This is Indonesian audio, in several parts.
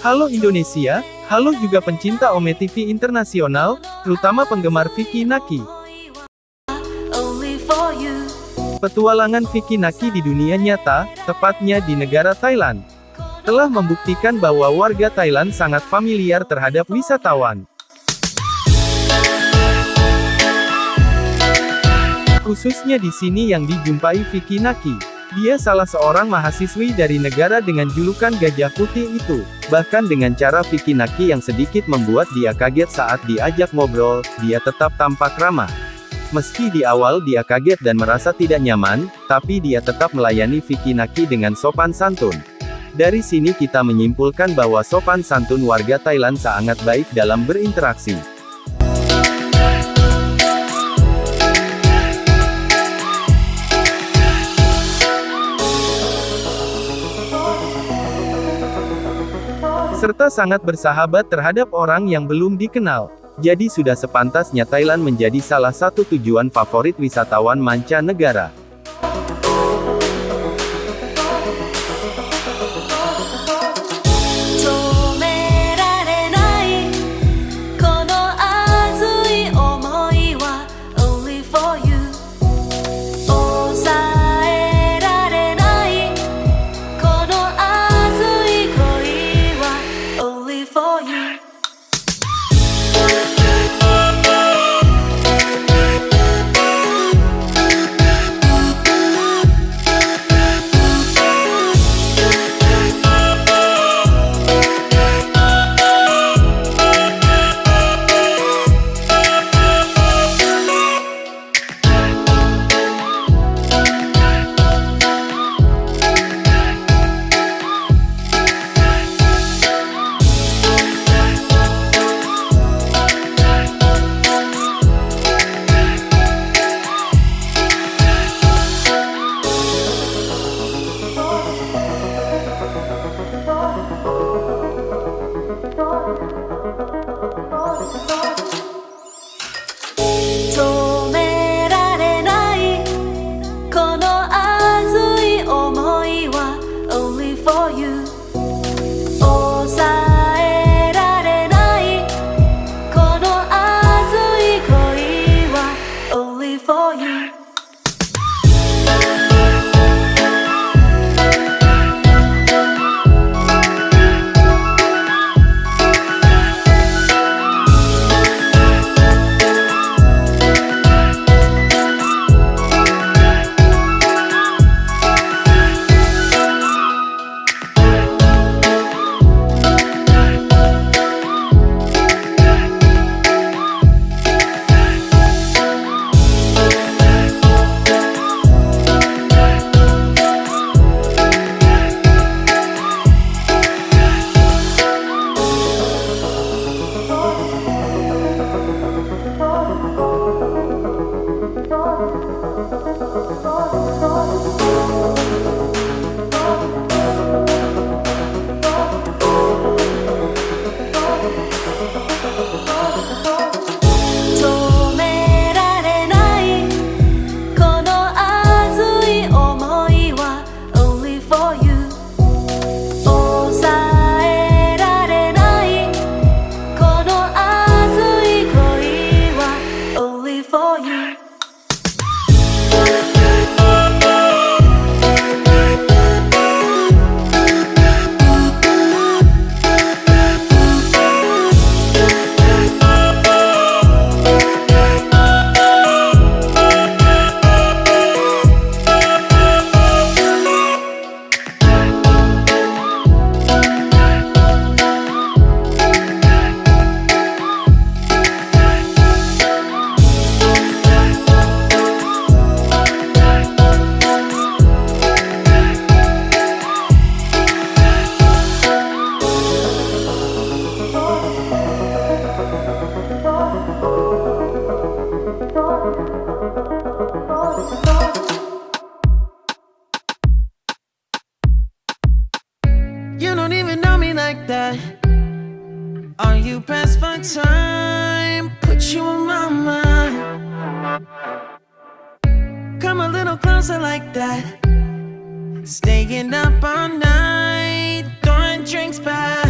Halo Indonesia, halo juga pencinta Ome TV Internasional, terutama penggemar Vicky Naki. Petualangan Vicky Naki di dunia nyata, tepatnya di negara Thailand, telah membuktikan bahwa warga Thailand sangat familiar terhadap wisatawan. Khususnya di sini yang dijumpai Vicky Naki. Dia salah seorang mahasiswi dari negara dengan julukan Gajah Putih itu. Bahkan dengan cara Vicky Naki yang sedikit membuat dia kaget saat diajak ngobrol, dia tetap tampak ramah. Meski di awal dia kaget dan merasa tidak nyaman, tapi dia tetap melayani Vicky Naki dengan sopan santun. Dari sini kita menyimpulkan bahwa sopan santun warga Thailand sangat baik dalam berinteraksi. Serta sangat bersahabat terhadap orang yang belum dikenal. Jadi sudah sepantasnya Thailand menjadi salah satu tujuan favorit wisatawan mancanegara. For time? Put you on my mind. Come a little closer like that. Staying up all night, throwing drinks back.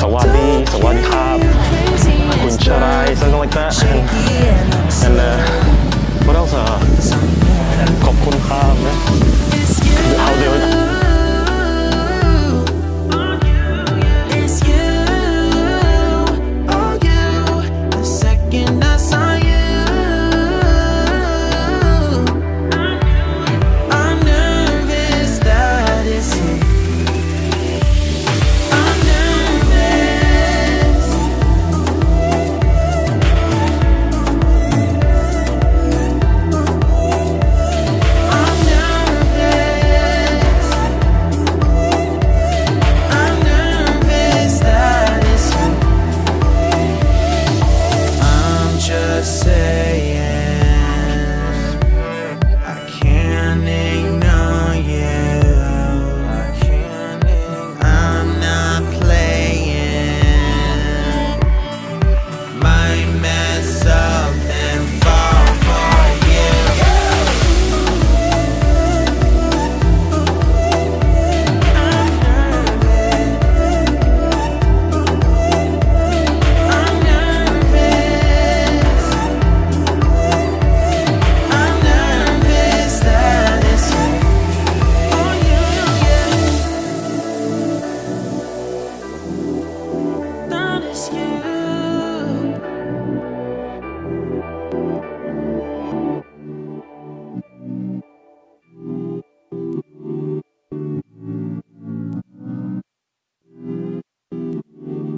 Sawadi, Sawadikab, Kuncharai, something like that. And You.